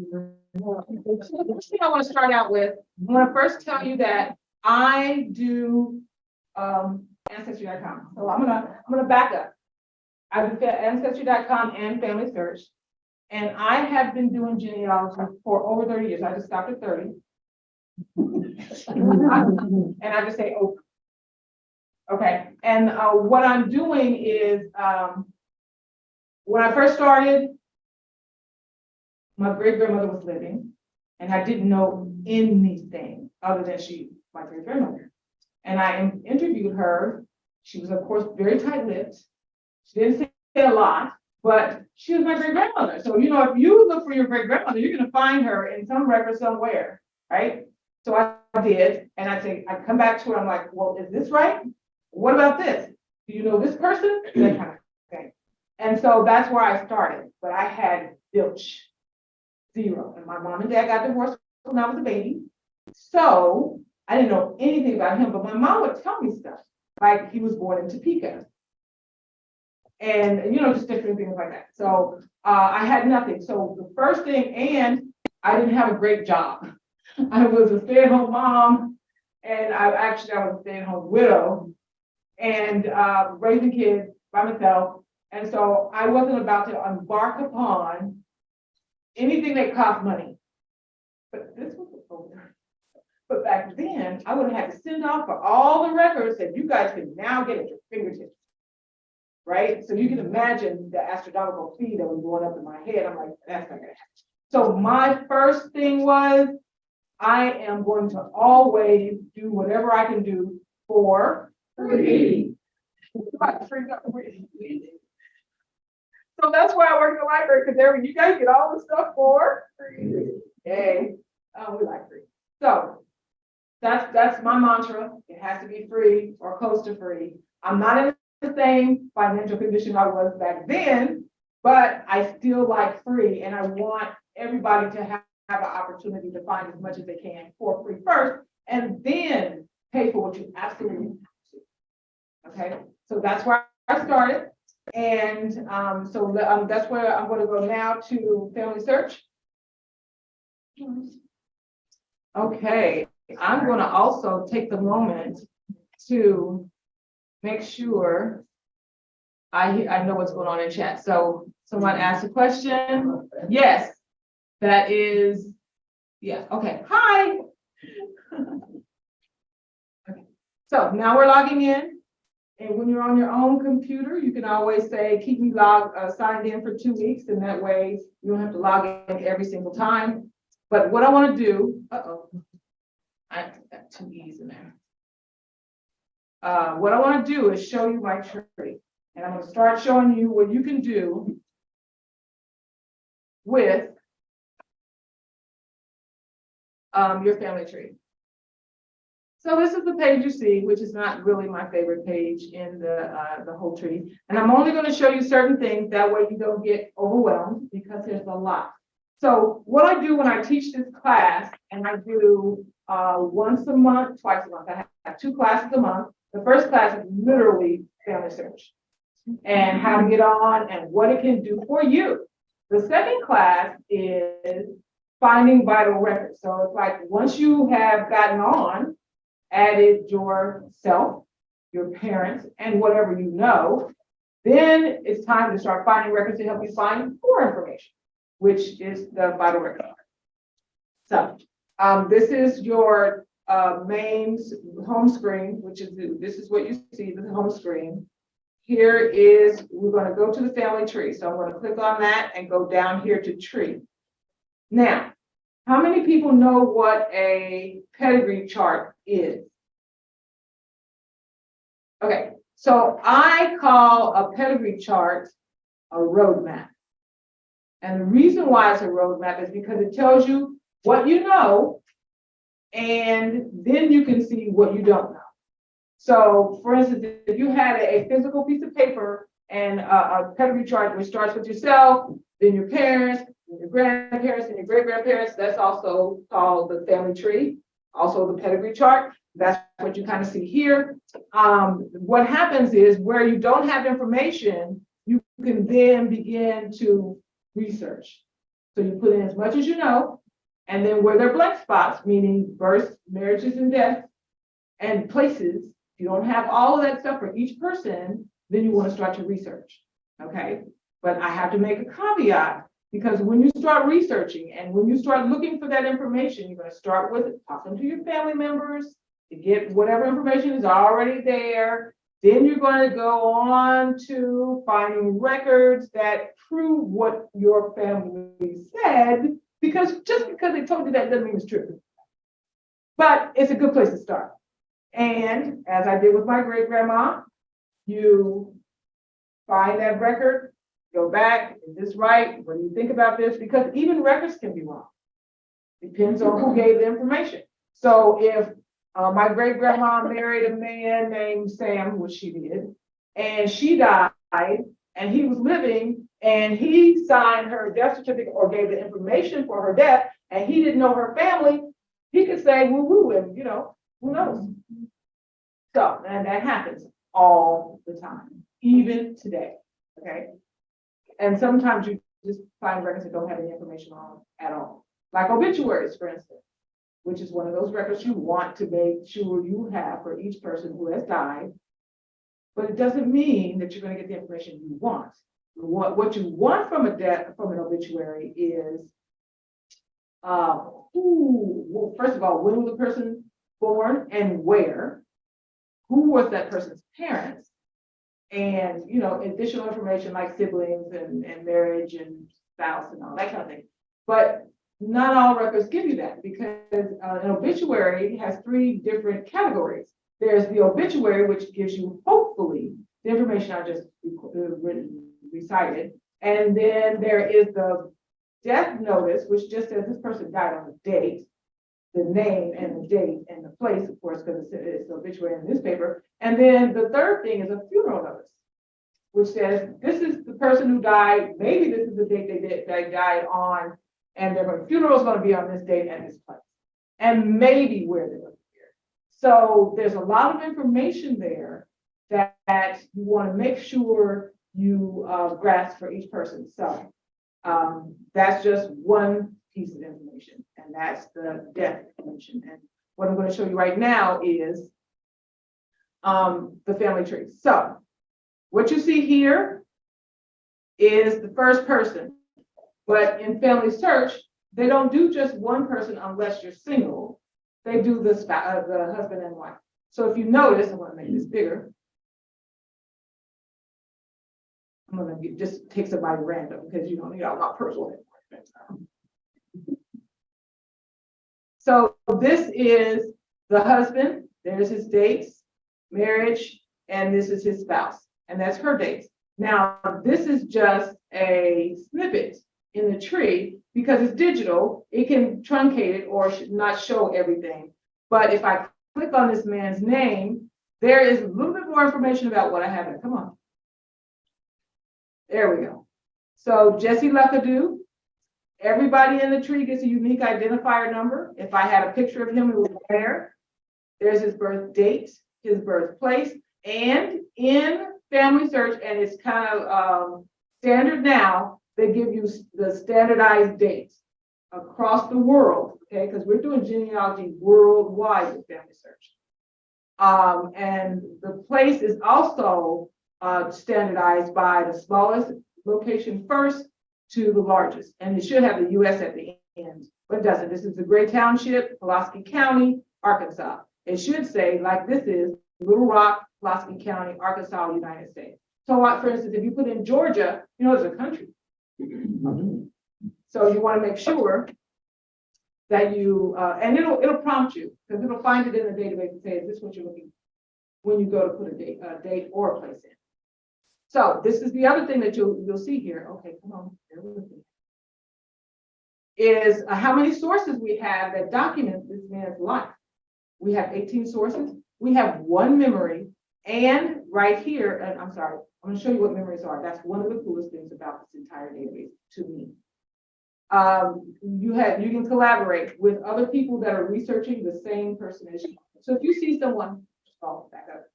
The first thing I want to start out with, I want to first tell you that I do um ancestry.com. So I'm gonna, I'm gonna back up. I do ancestry.com and Family Search. And I have been doing genealogy for over thirty years. I just stopped at thirty. And I just say, oh. Okay, and uh, what I'm doing is, um, when I first started, my great grandmother was living, and I didn't know anything other than she, my great grandmother. And I interviewed her. She was, of course, very tight lipped. She didn't say a lot, but she was my great grandmother. So, you know, if you look for your great grandmother, you're gonna find her in some record somewhere, right? So I did, and I say, I come back to her, I'm like, well, is this right? What about this? Do you know this person? That kind of thing. And so that's where I started, but I had zilch, zero. And my mom and dad got divorced when I was a baby. So I didn't know anything about him, but my mom would tell me stuff, like he was born in Topeka. And, you know, just different things like that. So uh, I had nothing. So the first thing, and I didn't have a great job. I was a stay-at-home mom, and I actually, I was a stay-at-home widow, and uh, raising kids by myself. And so I wasn't about to embark upon anything that cost money. But this was a older. But back then, I would have had to send off for all the records that you guys can now get at your fingertips. Right? So you can imagine the astronomical fee that was going up in my head. I'm like, that's not gonna happen. So my first thing was, I am going to always do whatever I can do for free. Right, free, not free. So that's why I work in the library, because there, you guys get all the stuff for free. Yay, oh, we like free. So that's, that's my mantra. It has to be free or close to free. I'm not in the same financial condition I was back then, but I still like free and I want everybody to have, have an opportunity to find as much as they can for free first and then pay for what you absolutely have to. Okay, so that's where I started. And um, so um, that's where I'm gonna go now to Family Search. Okay, I'm gonna also take the moment to make sure I, I know what's going on in chat. So someone asked a question. Yes, that is, yeah, okay, hi. Okay, So now we're logging in. And when you're on your own computer, you can always say, keep me logged, uh, signed in for two weeks, and that way you don't have to log in every single time. But what I want to do, uh-oh, I got two E's in there. Uh, what I want to do is show you my tree, and I'm going to start showing you what you can do with um, your family tree. So this is the page you see, which is not really my favorite page in the, uh, the whole tree. And I'm only gonna show you certain things, that way you don't get overwhelmed, because there's a lot. So what I do when I teach this class, and I do, uh, once a month, twice a month, I have two classes a month. The first class is literally family search. And how to get on and what it can do for you. The second class is finding vital records. So it's like, once you have gotten on, added yourself, your parents, and whatever you know, then it's time to start finding records to help you find more information, which is the vital record. So, um, this is your, uh, main home screen, which is, the- this is what you see, the home screen. Here is, we're gonna go to the family tree, so I'm gonna click on that and go down here to tree. Now, how many people know what a pedigree chart is? Okay, so I call a pedigree chart a roadmap. And the reason why it's a roadmap is because it tells you what you know, and then you can see what you don't know. So for instance, if you had a physical piece of paper and a, pedigree chart which starts with yourself, then your parents, your grandparents, and your great grandparents, that's also called the family tree, also the pedigree chart. That's what you kind of see here. Um, what happens is where you don't have information, you can then begin to research. So you put in as much as you know, and then where there are blank spots, meaning births, marriages and deaths, and places, if you don't have all of that stuff for each person, then you want to start to research, okay? But I have to make a caveat, because when you start researching and when you start looking for that information, you're gonna start with talking to your family members to get whatever information is already there. Then you're gonna go on to finding records that prove what your family said, because just because they told you that doesn't mean it's true. But it's a good place to start. And as I did with my great grandma, you find that record, go back, is this right? What do you think about this? Because even records can be wrong. Depends on who gave the information. So if uh, my great grandma married a man named Sam, which she did, and she died, and he was living, and he signed her death certificate or gave the information for her death, and he didn't know her family, he could say woo woo, and you know, who knows? So, and that happens all the time, even today, okay? And sometimes you just find records that don't have any information on at all, like obituaries, for instance, which is one of those records you want to make sure you have for each person who has died. But it doesn't mean that you're gonna get the information you want. What, what you want from a death, from an obituary is, uh, who, well, first of all, when was the person born and where? Who was that person's parents? And, you know, additional information like siblings and, and marriage and spouse and all that kind of thing. But not all records give you that because uh, an obituary has three different categories. There's the obituary, which gives you hopefully the information I just uh, written, recited. And then there is the death notice, which just says this person died on the date, the name and the date and the place, of course, because it's, an obituary in the newspaper. And then the third thing is a funeral notice, which says this is the person who died. Maybe this is the date they did, they died on, and their funeral is going to be on this date and this place, and maybe where going to be. So there's a lot of information there that, that you want to make sure you uh, grasp for each person. So um, that's just one piece of information, and that's the death information. And what I'm going to show you right now is um, the family tree. So what you see here is the first person, but in family search, they don't do just one person unless you're single. They do the, uh, the husband and wife. So if you notice, I want to make this bigger. I'm gonna just take somebody random because you don't need all my personal information. So this is the husband, there's his dates, marriage, and this is his spouse, and that's her dates. Now, this is just a snippet in the tree because it's digital, it can truncate it or not show everything. But if I click on this man's name, there is a little bit more information about what I have. Come on. There we go. So Jesse Luckadoo, everybody in the tree gets a unique identifier number. If I had a picture of him, it was there. There's his birth date, his birthplace, and in family search, and it's kind of um, standard now, they give you the standardized dates across the world, okay? Because we're doing genealogy worldwide with family search. Um, and the place is also uh, standardized by the smallest location first to the largest, and it should have the US at the end, but it doesn't. This is the Gray Township, Pulaski County, Arkansas. It should say, like this is, Little Rock, Pulaski County, Arkansas, United States. So like, for instance, if you put in Georgia, you know, it's a country. So you want to make sure that you, uh, and it'll, it'll prompt you, because it'll find it in the database and say, is this what you're looking? When you go to put a date, a date or a place in. So this is the other thing that you'll, you'll see here. Okay, come on. bear with me. Is uh, how many sources we have that document this man's life. We have eighteen sources. We have one memory. And right here, and I'm sorry, I'm gonna show you what memories are. That's one of the coolest things about this entire database to me. Um, you have, you can collaborate with other people that are researching the same person as you. So if you see someone, oh, back up.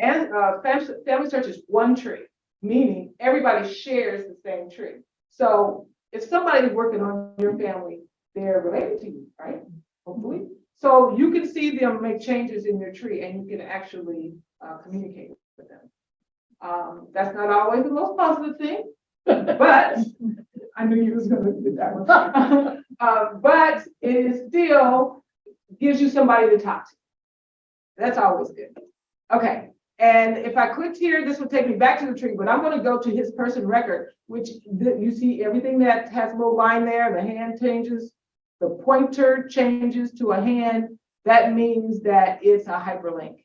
And uh, family, search is one tree, meaning everybody shares the same tree. So if somebody's working on your family, they're related to you, right? Hopefully. So you can see them make changes in your tree and you can actually uh, communicate with them. Um, that's not always the most positive thing, but I knew you was gonna do that one. Um, but it is still gives you somebody to talk to. That's always good. Okay, and if I clicked here, this will take me back to the tree, but I'm gonna go to his person record, which you see everything that has a little line there, the hand changes, the pointer changes to a hand, that means that it's a hyperlink.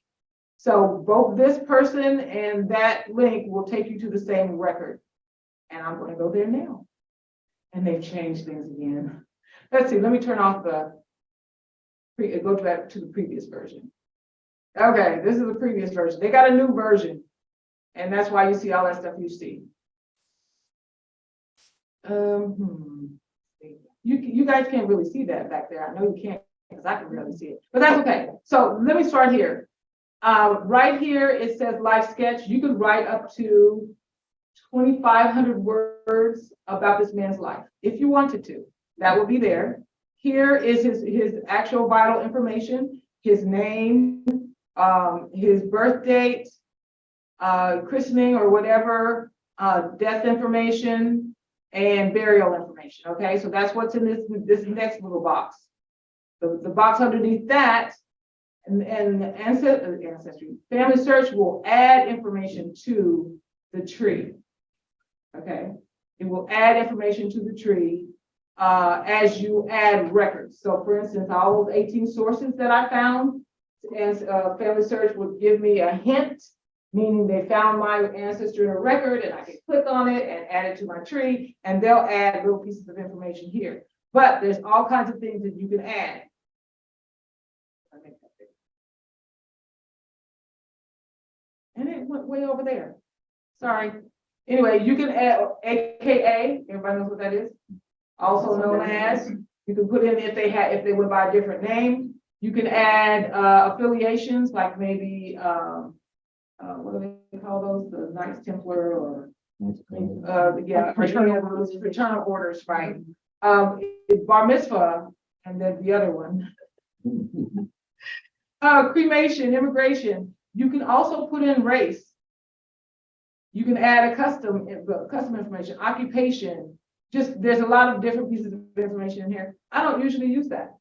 So both this person and that link will take you to the same record. And I'm gonna go there now. And they've changed things again. Let's see, let me turn off the, go back to the previous version. Okay, this is the previous version. They got a new version. And that's why you see all that stuff you see. Um, hmm. You, you guys can't really see that back there. I know you can't, because I can really see it, but that's okay. So let me start here. Uh, right here, it says life sketch. You could write up to twenty-five hundred words about this man's life, if you wanted to. That will be there. Here is his, his actual vital information, his name, um, his birth date, uh, christening or whatever, uh, death information, and burial information, okay? So that's what's in this, this next little box. The, the box underneath that, and, and the ancestry, ancestry, family search will add information to the tree. Okay, it will add information to the tree, uh, as you add records. So for instance, all those eighteen sources that I found, and, uh, family search would give me a hint, meaning they found my ancestor in a record and I could click on it and add it to my tree, and they'll add little pieces of information here. But there's all kinds of things that you can add. And it went way over there. Sorry. Anyway, you can add AKA, everybody knows what that is? Also known as, you can put in if they had, if they went by a different name. You can add uh, affiliations, like maybe, um, uh, what do they call those, the Knights Templar or, uh, yeah, fraternal orders, fraternal orders, right? Um, bar mitzvah, and then the other one. Uh, cremation, immigration, you can also put in race. You can add a custom, uh, custom information, occupation, just, there's a lot of different pieces of information in here. I don't usually use that.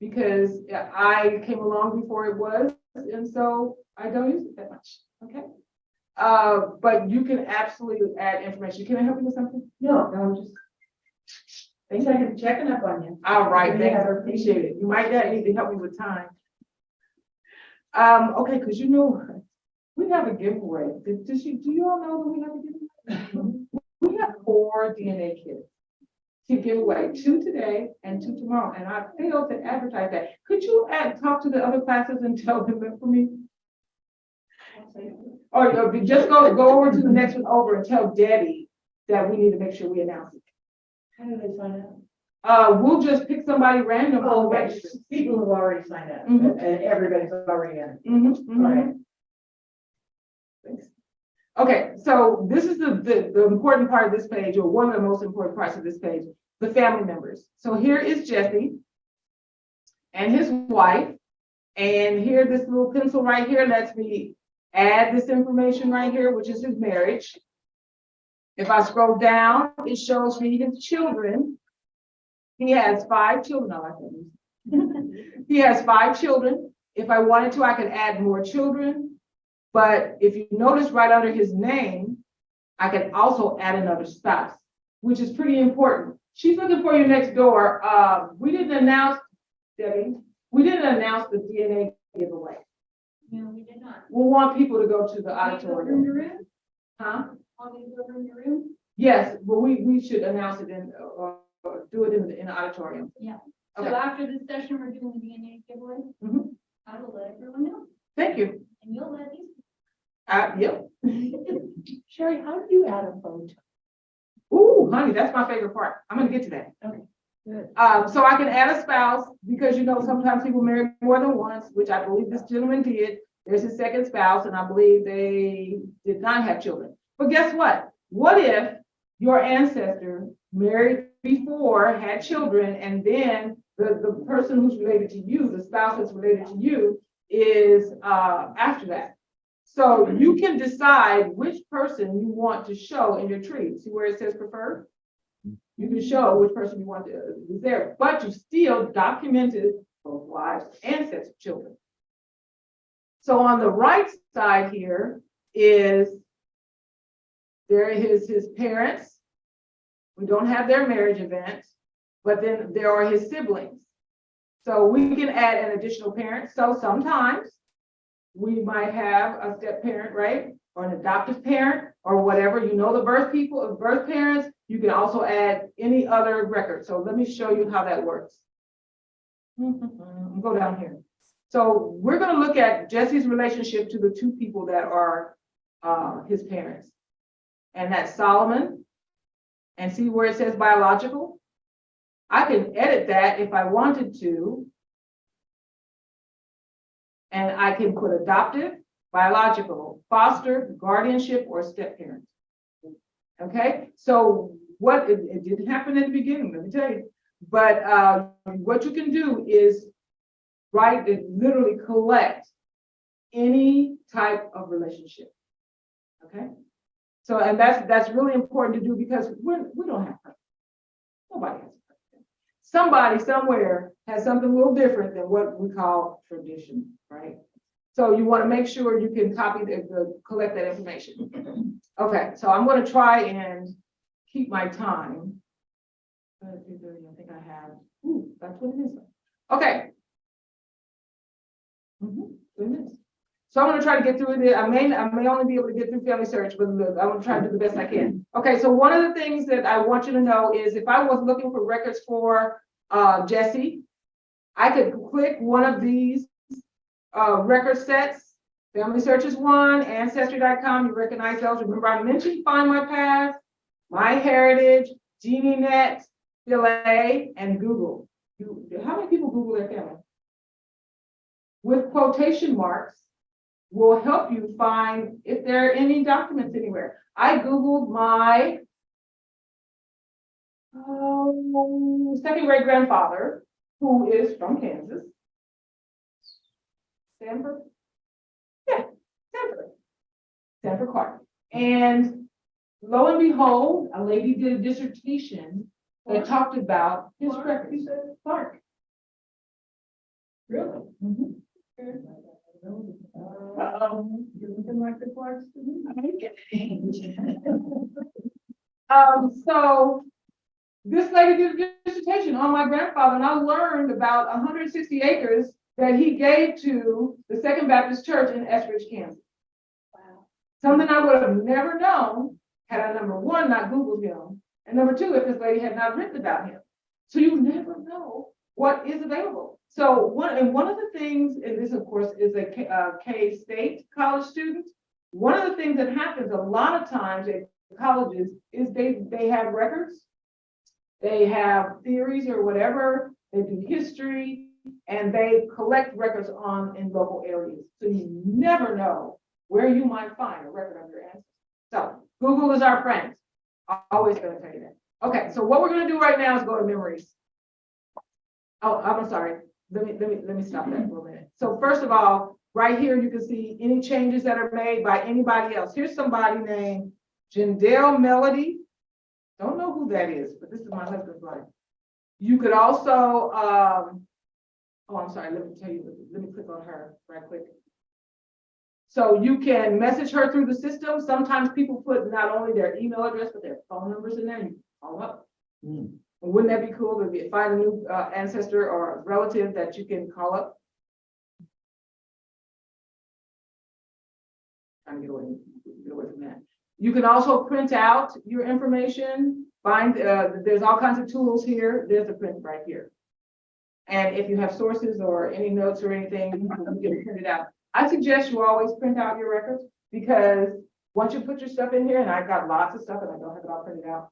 Because I came along before it was, and so I don't use it that much, okay? Uh, but you can absolutely add information. Can I help you with something? No, no, I'm just, Thank thanks, I'm checking up on you. All right, thanks. I appreciate it. You might not need to help me with time. Um, okay, because you know, we have a giveaway. Did, did you, do you all know that we have a giveaway? We have four DNA kits to give away, two today and two tomorrow, and I failed to advertise that. Could you add, talk to the other classes and tell them that for me? Or or just go, go over to the next one over and tell Debbie that we need to make sure we announce it. How do they find out? Uh, we'll just pick somebody random. Oh, right, people who've already signed up, Mhm. and everybody's already in. Mhm, mhm. Right. Thanks. Okay, so this is the, the, the important part of this page, or one of the most important parts of this page, the family members. So here is Jesse and his wife. And here, this little pencil right here lets me add this information right here, which is his marriage. If I scroll down, it shows me his children. He has five children, I like that. He has five children. If I wanted to, I could add more children. But if you notice right under his name, I can also add another spouse, which is pretty important. She's looking for you next door. Uh, we didn't announce, Debbie, we didn't announce the DNA giveaway. No, we did not. We want people to go to the Want me to go in auditorium. the room? Huh? Want me to go in the room? Yes, but we, we should announce it in, or, or do it in, the in the auditorium. So Okay. after this session, we're doing the DNA giveaway? Mhm. I will let everyone know, Thank you. and you'll let these. Uh, yep. Sherry, how do you add a photo? Ooh, honey, that's my favorite part. I'm gonna get to that. Okay, good. Um, so I can add a spouse, because you know, sometimes people marry more than once, which I believe this gentleman did. There's his second spouse, and I believe they did not have children. But guess what? What if your ancestor married before, had children, and then the, the person who's related to you, the spouse that's related to you, is, uh, after that. So you can decide which person you want to show in your tree. See where it says preferred? You can show which person you want to, is there, but you still documented both wives and sets of children. So on the right side here is there is his parents. We don't have their marriage event, but then there are his siblings. So we can add an additional parent. So sometimes we might have a step parent, right? Or an adoptive parent or whatever, you know, the birth people, of birth parents, you can also add any other record. So let me show you how that works. Go down here. So we're gonna look at Jesse's relationship to the two people that are uh his parents. And that's Solomon. And see where it says biological? I can edit that if I wanted to. And I can put adoptive, biological, foster, guardianship, or step parent. Okay, so what, it, it didn't happen at the beginning, let me tell you. But uh, what you can do is write and literally collect any type of relationship. Okay? So, and that's, that's really important to do because we're, we don't have. perfect. Nobody has. Somebody somewhere has something a little different than what we call tradition, right? So you want to make sure you can copy the, the, collect that information. Okay, so I'm gonna try and keep my time. 2:30, I think I have, ooh, about twenty minutes. Okay. Mhm, twenty minutes. So I'm gonna try to get through it. I may, I may only be able to get through family search, but look, I'm gonna try to do the best I can. Okay, so one of the things that I want you to know is if I was looking for records for uh Jesse, I could click one of these uh record sets. Family Search is one, Ancestry.com, you recognize those. Remember I mentioned Find My Past, My Heritage, Geneanet, Delay, and Google. You, how many people Google their family? With quotation marks will help you find if there are any documents anywhere. I Googled my um, second great grandfather, who is from Kansas. Sanford? Yeah, Sanford. Sanford Clark. And lo and behold, a lady did a dissertation that talked about his Clark, records. Clark. Really? Mhm. Um, you're looking like the Clarks to me. Um, so this lady did a dissertation on my grandfather, and I learned about hundred and sixty acres that he gave to the Second Baptist Church in Eskridge, Kansas. Wow. Something I would have never known had I, number one, not Googled him, and number two, if this lady had not written about him. So you never know what is available. So one, and one of the things, and this of course is a K, uh, K-State college student. One of the things that happens a lot of times at colleges is they, they have records. They have theories or whatever, they do history, and they collect records on, in local areas. So you never know where you might find a record of your ancestors. So Google is our friend. I'm Always gonna tell you that. Okay, so what we're gonna do right now is go to memories. Oh, I'm sorry. Let me, let me, let me stop that for a minute. So first of all, right here, you can see any changes that are made by anybody else. Here's somebody named Jindal Melody. Don't know who that is, but this is my husband's wife. You could also, um, oh, I'm sorry, let me tell you, let me click on her right quick. So you can message her through the system. Sometimes people put not only their email address, but their phone numbers in there. You call up. Wouldn't that be cool to be- find a new uh, ancestor or relative that you can call up? Trying to get away, get away from that. You can also print out your information, find, uh, there's all kinds of tools here. There's a print right here. And if you have sources or any notes or anything, you can you can print it out. I suggest you always print out your records because once you put your stuff in here, and I've got lots of stuff and I don't have it all printed out.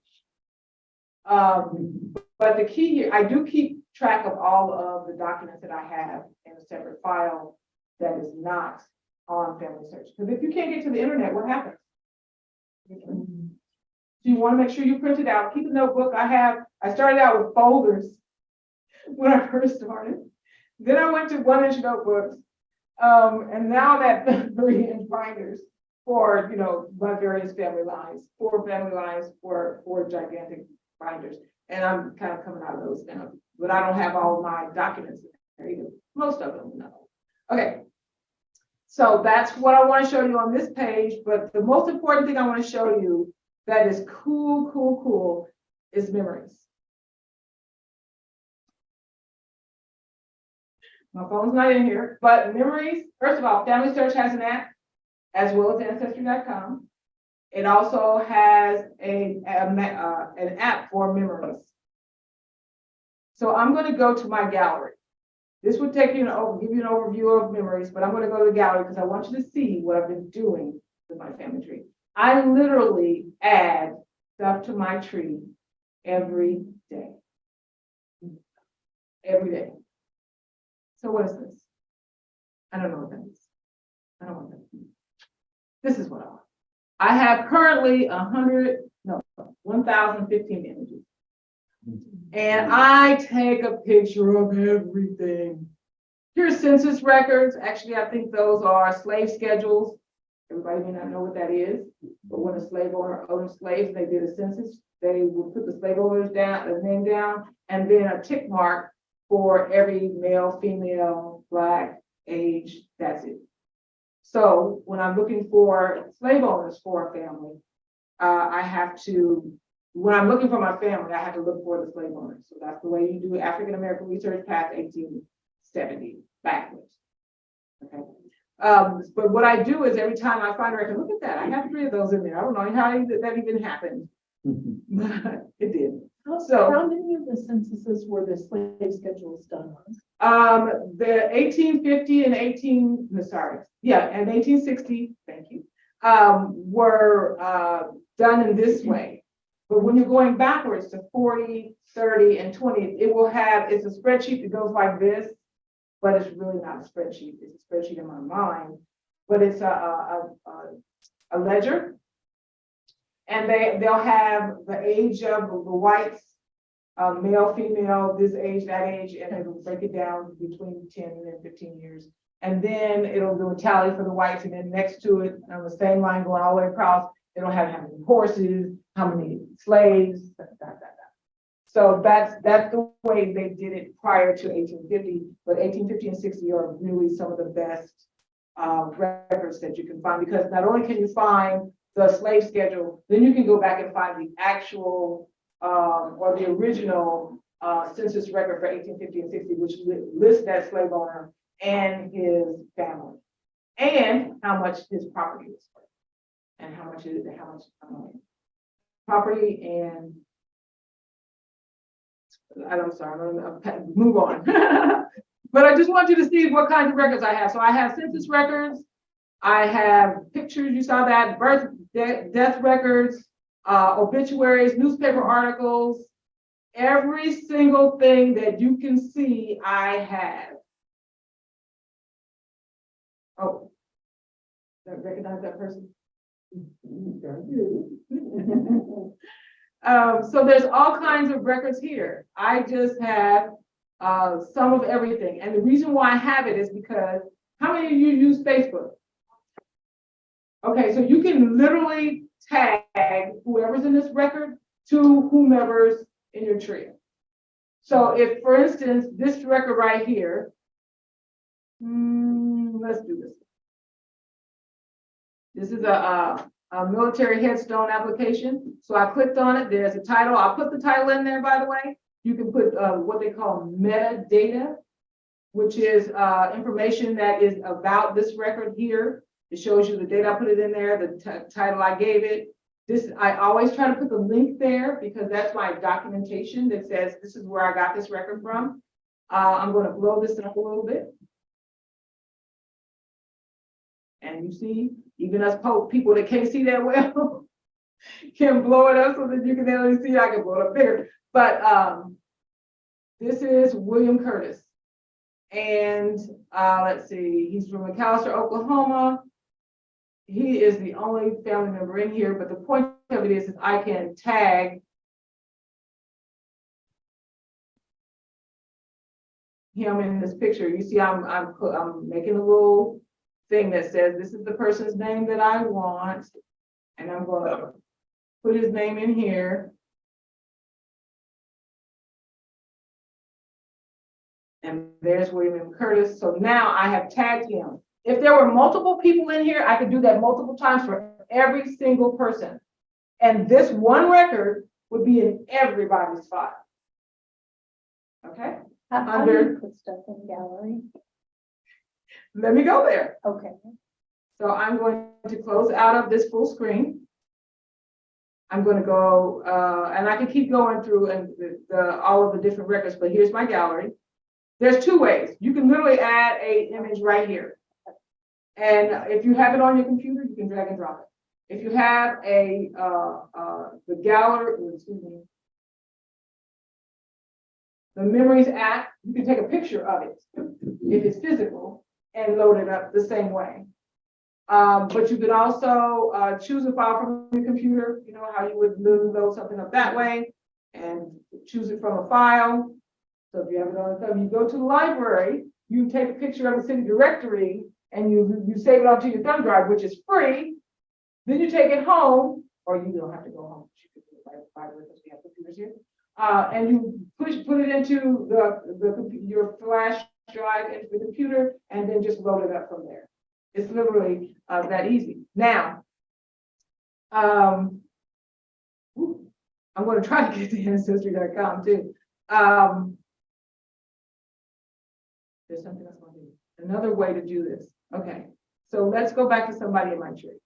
Um, but the key here, I do keep track of all of the documents that I have in a separate file that is not on Family Search. Because if you can't get to the internet, what happens? So you want to make sure you print it out. Keep a notebook. I have, I started out with folders when I first started. Then I went to one inch notebooks. Um, and now that three inch binders for, you know, my various family lines, four family lines, for four gigantic binders. And I'm kind of coming out of those now, but I don't have all my documents in there either. Most of them, no. Okay. So that's what I want to show you on this page, but the most important thing I want to show you that is cool, cool, cool is memories. My phone's not in here, but memories, first of all, Family Search has an app as well as ancestry.com. It also has a, a uh, an app for memories. So I'm going to go to my gallery. This would take you an over, give you an overview of memories, but I'm going to go to the gallery because I want you to see what I've been doing with my family tree. I literally add stuff to my tree every day. Every day. So what is this? I don't know what that is. I don't want that. This is what I want. I have currently hundred, no, one thousand fifteen images. And I take a picture of everything. Here's census records. Actually, I think those are slave schedules. Everybody may not know what that is, but when a slave owner owned slaves, they did a census. They would put the slave owners down, their name down, and then a tick mark for every male, female, black, age, that's it. So when I'm looking for slave owners for a family, uh, I have to, when I'm looking for my family, I have to look for the slave owners. So that's the way you do African American research past eighteen seventy backwards. Okay, um, but what I do is every time I find a record, look at that, I have three of those in there. I don't know how that that even happened. But it did. How, So- how many of the censuses were the slave schedules done on? Um, the eighteen fifty and eighteen, no, sorry, yeah, and eighteen sixty, thank you, um, were, uh, done in this way. But when you're going backwards to 40, 30, and twenty, it will have, it's a spreadsheet that goes like this. But it's really not a spreadsheet, it's a spreadsheet in my mind, but it's a, a, a, a ledger. And they, they'll have the age of the whites, uh, male, female, this age, that age, and it'll break it down between ten and fifteen years. And then it'll do a tally for the whites, and then next to it, on the same line going all the way across, it'll have how many horses, how many slaves, da, da, da. So that's, that's the way they did it prior to eighteen fifty, but eighteen fifty and sixty are really some of the best uh, records that you can find, because not only can you find the slave schedule, then you can go back and find the actual um, or the original, uh, census record for eighteen fifty and sixty, which li- lists that slave owner and his family. And how much his property was worth. And how much is, how much, um, property and I'm sorry, I'm gonna move on. But I just want you to see what kinds of records I have. So I have census records. I have pictures, you saw that, birth, de- death records, uh, obituaries, newspaper articles. Every single thing that you can see, I have. Oh. I recognize that person? Um, so there's all kinds of records here. I just have, uh, some of everything. And the reason why I have it is because, how many of you use Facebook? Okay, so you can literally tag whoever's in this record to whomever's in your trio. So if, for instance, this record right here, hmm, let's do this. This is a, a, a military headstone application. So I clicked on it. There's a title. I'll put the title in there, by the way. You can put, uh, what they call metadata, which is, uh, information that is about this record here. It shows you the date I put it in there, the title I gave it. This, I always try to put the link there because that's my documentation that says this is where I got this record from. Uh, I'm gonna blow this up a little bit. And you see, even us people that can't see that well can blow it up so that you can only see, I can blow it up bigger. But, um, this is William Curtis. And, uh, let's see, he's from McAlester, Oklahoma. He is the only family member in here, but the point of it is, is I can tag him in this picture. You see, I'm, I'm, I'm making a little thing that says, this is the person's name that I want. And I'm gonna put his name in here. And there's William Curtis. So now I have tagged him. If there were multiple people in here, I could do that multiple times for every single person. And this one record would be in everybody's file. Okay, How, how do Under- you put stuff in gallery? let me go there. Okay. So I'm going to close out of this full screen. I'm gonna go, uh, and I can keep going through and the, the, all of the different records, but here's my gallery. There's two ways. You can literally add a image right here. And if you have it on your computer, you can drag and drop it. If you have a, uh, uh, the gallery, excuse me. The Memories app, you can take a picture of it if it's physical and load it up the same way. Um, but you could also, uh, choose a file from your computer, you know, how you would load something up that way and choose it from a file. So if you have it on the thumb, you go to the library, you take a picture of the city directory and you, you save it onto your thumb drive, which is free. Then you take it home, or you don't have to go home. You do it by library because we have computers here. Uh, and you push, put it into the, the, your flash drive into the computer and then just load it up from there. It's literally uh, that easy. Now, um, I'm going to try to get to ancestry.com too. Um, there's something else. Another way to do this. Okay, so let's go back to somebody in my tree.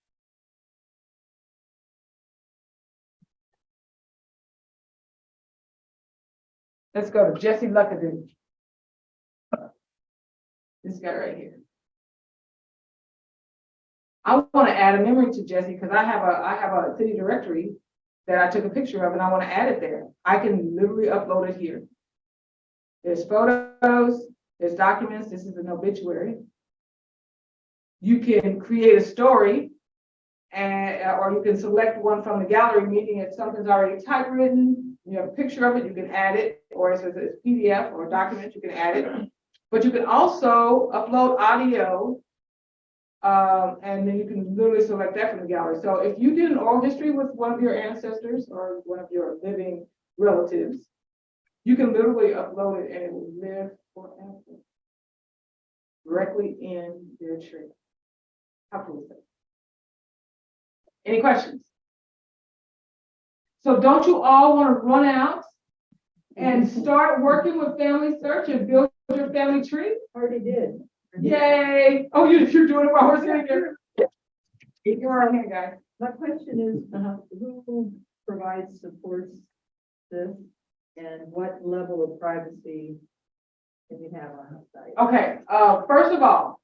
Let's go to Jesse Luckadoo. This guy right here. I want to add a memory to Jesse because I have a, I have a city directory that I took a picture of and I want to add it there. I can literally upload it here. There's photos, there's documents, this is an obituary. You can create a story and, or you can select one from the gallery, meaning if something's already typewritten, you have a picture of it, you can add it, or it's a PDF or a document, you can add it. But you can also upload audio um, and then you can literally select that from the gallery. So if you did an oral history with one of your ancestors or one of your living relatives, you can literally upload it and it will live forever. Directly in their tree. Any questions? So don't you all want to run out and start working with Family Search and build your family tree? Already did. Yay! Oh, you, you're doing it while we're sitting here? You're right here, guys. My question is, Uh-huh. who provides, supports this? And what level of privacy can you have on the site? Okay, uh, first of all,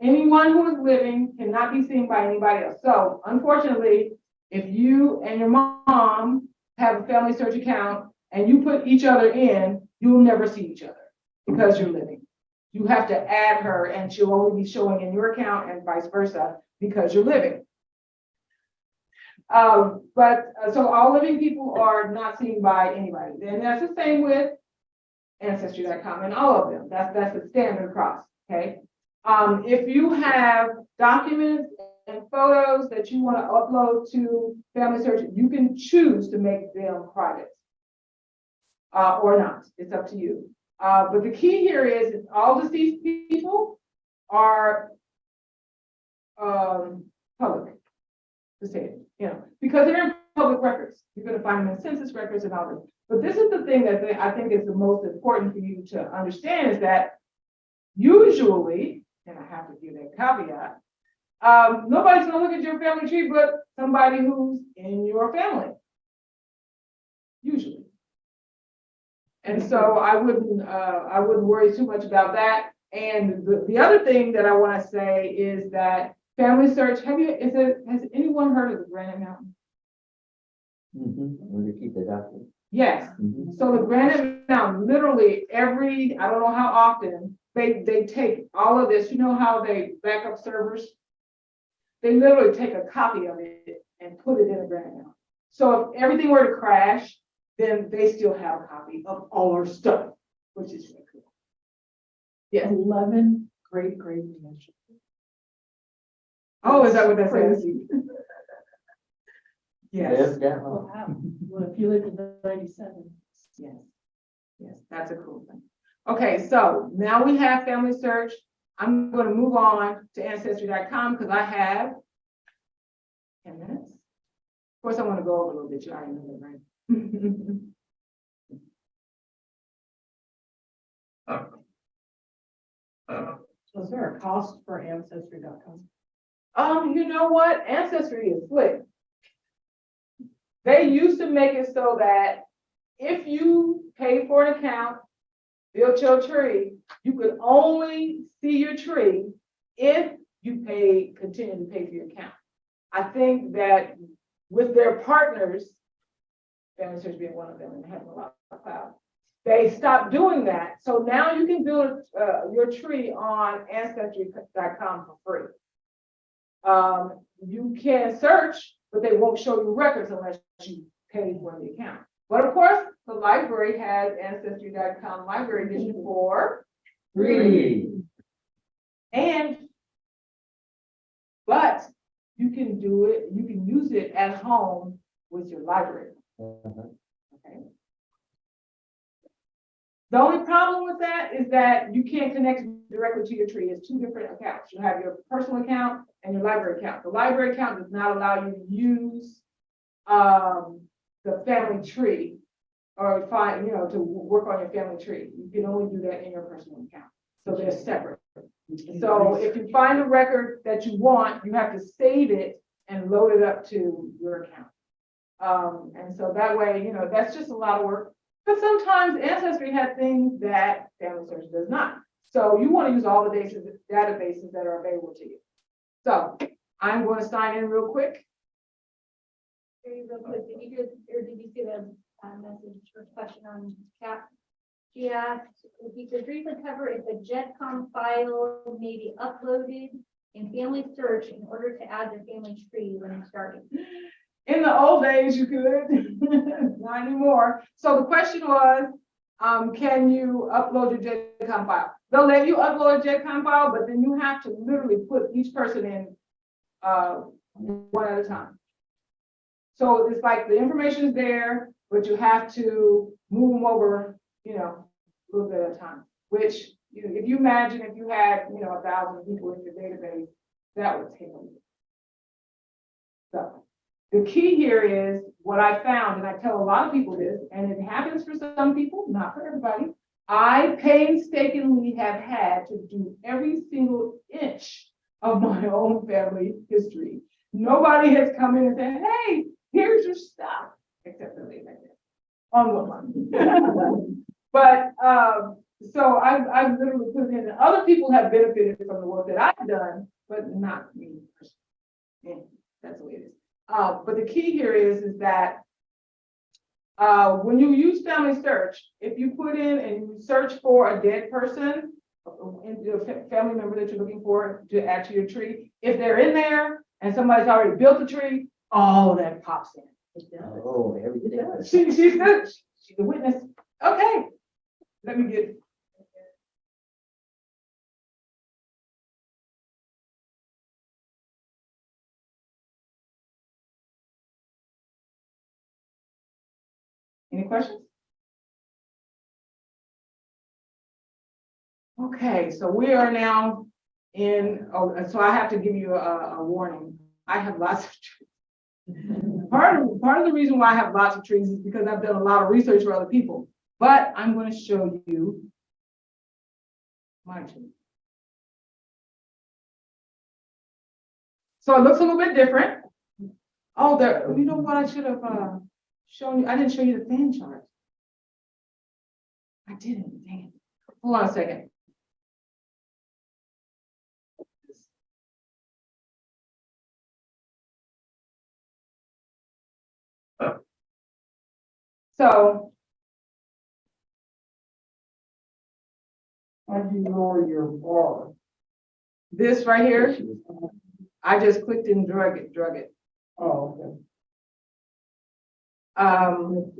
anyone who is living cannot be seen by anybody else. So unfortunately, if you and your mom have a family search account and you put each other in, you'll never see each other because you're living. You have to add her and she'll only be showing in your account and vice versa because you're living. Um, but, uh, so all living people are not seen by anybody. And that's the same with ancestry.com and all of them. That's, that's the standard across, okay? Um, if you have documents and photos that you want to upload to Family Search, you can choose to make them private. Uh, or not, it's up to you. Uh, but the key here is all deceased people are um, public. To say it, you know, because they're in public records. You're gonna find them in census records and all this. But this is the thing that I think is the most important for you to understand is that usually, and I have to give that caveat, um, nobody's gonna look at your family tree but somebody who's in your family. Usually. And so I wouldn't, uh, I wouldn't worry too much about that. And the, the other thing that I wanna say is that Family Search, have you, is it, has anyone heard of the Granite Mountain? Mm-hmm, where to keep the document. Yes, Mhm. So the Granite Mountain, literally every, I don't know how often, they, they take all of this, you know how they back up servers? They literally take a copy of it and put it in a Granite Mountain. So if everything were to crash, then they still have a copy of all our stuff, which is really cool. Yes. Eleven great, great grandchildren. Oh, is that what that says? Crazy. Yes, Live that. Wow. Well, if you live in ninety-seven. yes, yes, that's a cool thing. Okay, so now we have family search. I'm gonna move on to ancestry.com because I have ten minutes. Of course, I want to go over a little bit, you already know that, right? Was there a cost for ancestry.com? Um, you know what? Ancestry is slick. They used to make it so that if you paid for an account, built your tree, you could only see your tree if you paid, continue to pay for your account. I think that with their partners, Family Search being one of them and having a lot of cloud, they stopped doing that. So now you can build, uh, your tree on ancestry.com for free. Um, you can search, but they won't show you records unless you pay for the account. But of course, the library has ancestry.com library edition for free. and but you can do it, you can use it at home with your library, Uh-huh. okay? The only problem with that is that you can't connect directly to your tree. It's two different accounts. You have your personal account and your library account. The library account does not allow you to use um, the family tree or find, you know, to work on your family tree. You can only do that in your personal account. So they're separate. So if you find a record that you want, you have to save it and load it up to your account. Um, and so that way, you know, that's just a lot of work. But sometimes Ancestry has things that Family Search does not. So you want to use all the databases that are available to you. So I'm going to sign in real quick. Did you or did you see the uh, message or question on chat? She asked if you could briefly cover if a GEDCOM file may be uploaded in Family Search in order to add the family tree when starting. In the old days, you could, not anymore. So the question was, um, can you upload your GEDCOM file? They'll let you upload a GEDCOM file, but then you have to literally put each person in, uh, one at a time. So it's like the information is there, but you have to move them over, you know, a little bit at a time. Which, you know, if you imagine if you had, you know, a thousand people in your database, that would take a while. So. The key here is what I found, and I tell a lot of people this, and it happens for some people, not for everybody. I painstakingly have had to do every single inch of my own family history. Nobody has come in and said, hey, here's your stuff, except for that. On one. But, um, so I've, I've literally put it in, and other people have benefited from the work that I've done, but not me. Yeah, that's the way it is. Uh, but the key here is, is that uh, when you use family search, if you put in and search for a dead person, the family member that you're looking for to add to your tree, if they're in there and somebody's already built the tree, all that pops in. It does. Oh, everything. She, she's good. She's a witness. Okay. Let me get. Any questions? Okay, so we are now in, oh, so I have to give you a, a warning. I have lots of trees. Part of, part of the reason why I have lots of trees is because I've done a lot of research for other people, but I'm gonna show you my tree. So it looks a little bit different. Oh, there, you know what, I should have, uh, shown you, I didn't show you the fan chart. I didn't, dang it. Hold on a second. So How do you lower your bar? this right here, I just clicked and drug it, drug it. Oh, okay. Um,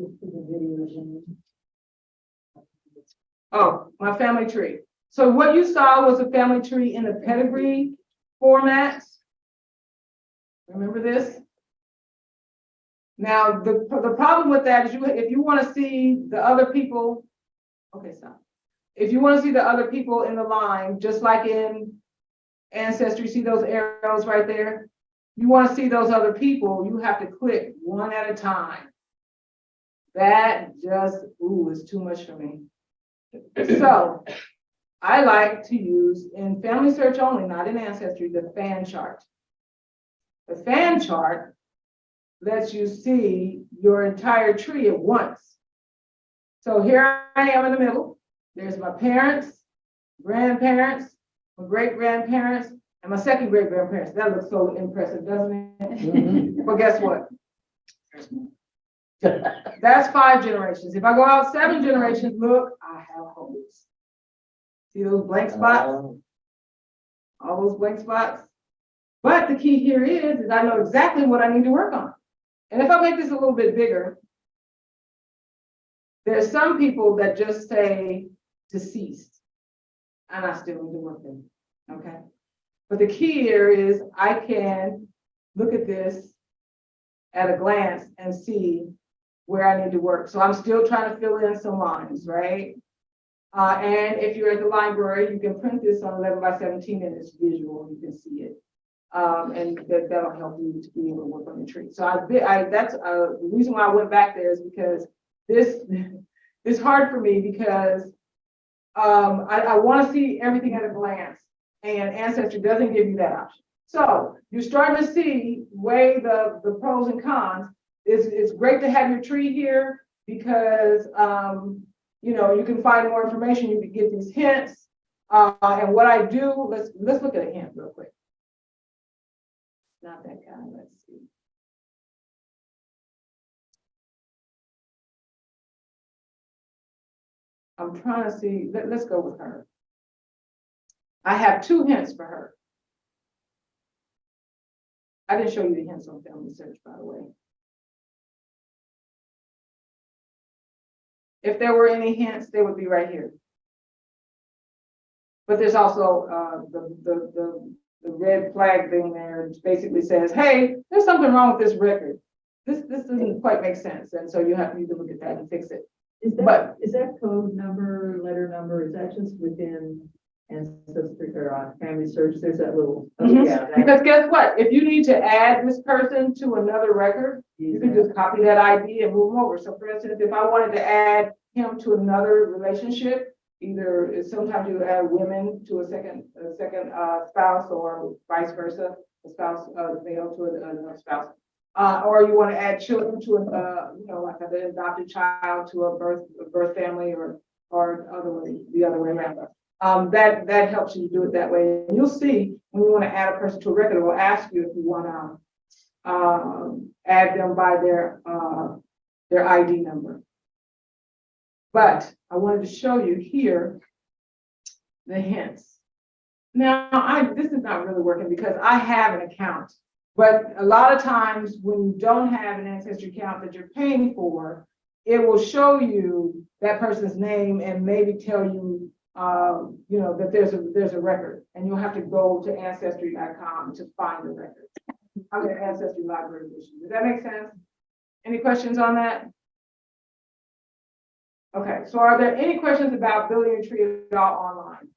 oh, my family tree. So what you saw was a family tree in the pedigree format. Remember this? Now, the, the problem with that is you, if you want to see the other people, okay, stop. If you want to see the other people in the line, just like in Ancestry, see those arrows right there? You want to see those other people, you have to click one at a time. That just, ooh, is too much for me. So I like to use in family search only, not in ancestry, the fan chart. The fan chart lets you see your entire tree at once. So here I am in the middle. There's my parents, grandparents, my great grandparents, and my second great grandparents. That looks so impressive, doesn't it? Mm-hmm. Well, guess what? That's five generations. If I go out seven generations, look, I have holes. See those blank spots? All those blank spots? But the key here is, is I know exactly what I need to work on. And if I make this a little bit bigger, there's some people that just say deceased. And I still need to work them, okay? But the key here is I can look at this at a glance and see where I need to work. So I'm still trying to fill in some lines, right? Uh, and if you're at the library, you can print this on eleven by seventeen and it's visual, you can see it. Um, and that, that'll help you to be able to work on the tree. So I, I, that's, uh, the reason why I went back there is because this is hard for me because um, I, I want to see everything at a glance and Ancestry doesn't give you that option. So you're starting to see weigh the, the pros and cons. It's, it's great to have your tree here because, um, you know, you can find more information, you can get these hints. Uh, and what I do, let's, let's look at a hint real quick. Not that kind, let's see. I'm trying to see, let, let's go with her. I have two hints for her. I didn't show you the hints on family search, by the way. If there were any hints, they would be right here. But there's also, uh, the, the, the, the red flag thing there, which basically says, hey, there's something wrong with this record. This, this doesn't quite make sense, and so you have, you to look at that and fix it. Is But- that, is that code number, letter number, is that just within ancestry or on family search? There's that little. oh, Mhm. yeah, that- Because guess what? If you need to add this person to another record, you can just copy that ID and move over. So for instance, if I wanted to add him to another relationship, either sometimes you add women to a second, a second uh spouse or vice versa, a spouse, uh, male to another spouse. Uh, or you want to add children to a, uh, you know, like an adopted child to a birth, a birth family or, or other way, the other way around. Um, that, that helps you do it that way. And You'll see when you want to add a person to a record, it will ask you if you want to um, add them by their, uh, their ID number. But I wanted to show you here the hints. Now, I, this is not really working because I have an account. But a lot of times when you don't have an ancestry account that you're paying for, it will show you that person's name and maybe tell you, um, you know, that there's a, there's a record. And you'll have to go to ancestry.com to find the record. An ancestry library edition. Does that make sense? Any questions on that? Okay, so are there any questions about building a tree at all online?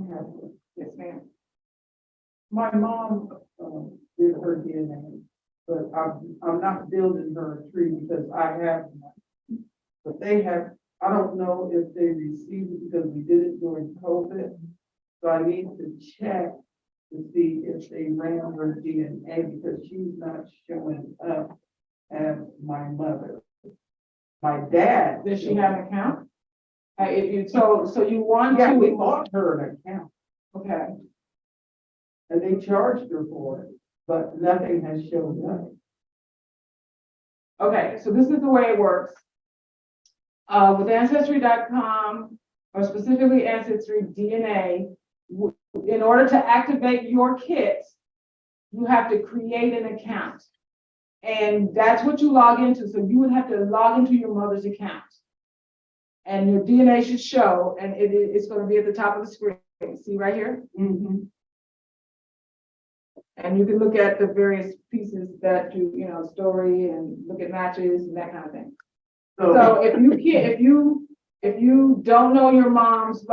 Okay, yes, ma'am. My mom, um, did her DNA, but I'm, I'm not building her a tree because I have. none. But they have, I don't know if they received it because we did it during COVID. So I need to check to see if they ran her DNA because she's not showing up as my mother. My dad. Does she have an account? Uh, if you, so, so you want Yeah, we to, bought her an account okay, and they charged her for it, but nothing has shown up. okay, so this is the way it works. Uh, with ancestry.com, or specifically Ancestry DNA, w- in order to activate your kit, you have to create an account. And that's what you log into, so you would have to log into your mother's account. And your DNA should show, and it, is- it's gonna be at the top of the screen, see right here? Mm -hmm. And you can look at the various pieces that do, you know, story and look at matches and that kind of thing. So, So if you can't, if you, if you don't know your mom's.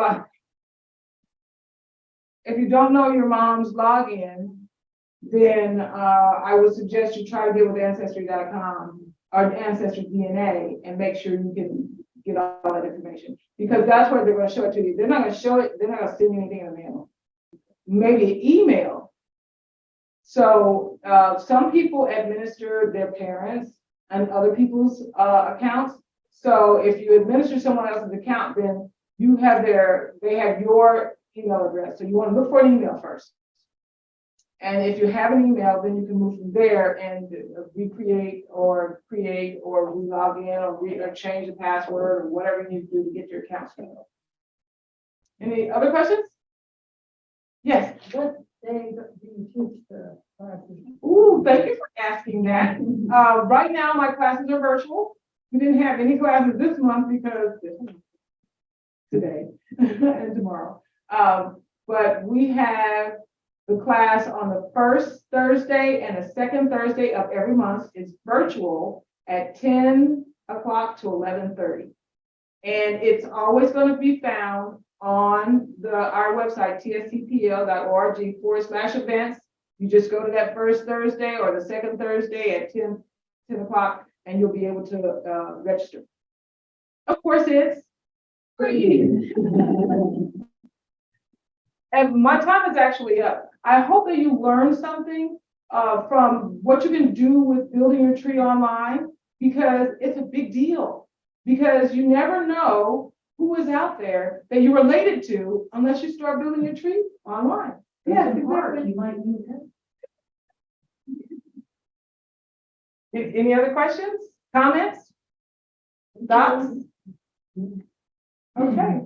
If you don't know your mom's login, then uh, I would suggest you try to get with ancestry.com or Ancestry DNA and make sure you can get all that information. Because that's where they're gonna show it to you. They're not gonna show it, they're not gonna send you anything in the mail. Maybe email. So uh, some people administer their parents and other people's uh, accounts. So if you administer someone else's account, then you have their, they have your email address. So you want to look for an email first. And if you have an email, then you can move from there and recreate or create or log in or re, or change the password or whatever you need to do to get your account set up. Any other questions? Yes. What day do you teach the classes? Ooh, thank you for asking that. Uh, right now, my classes are virtual. We didn't have any classes this month because today and tomorrow. Um, but we have the class on the first Thursday and the second Thursday of every month. It's virtual at ten o'clock to eleven thirty. And it's always going to be found on the, our website, tscpl.org forward slash events. You just go to that first Thursday or the second Thursday at 10 10 o'clock, and you'll be able to, uh, register. Of course, it's free. And my time is actually up. I hope that you learned something, uh, from what you can do with building your tree online, because it's a big deal. Because you never know who is out there that you're related to unless you start building your tree online. Yeah, exactly. You might need Any other questions, comments? Thoughts? Okay,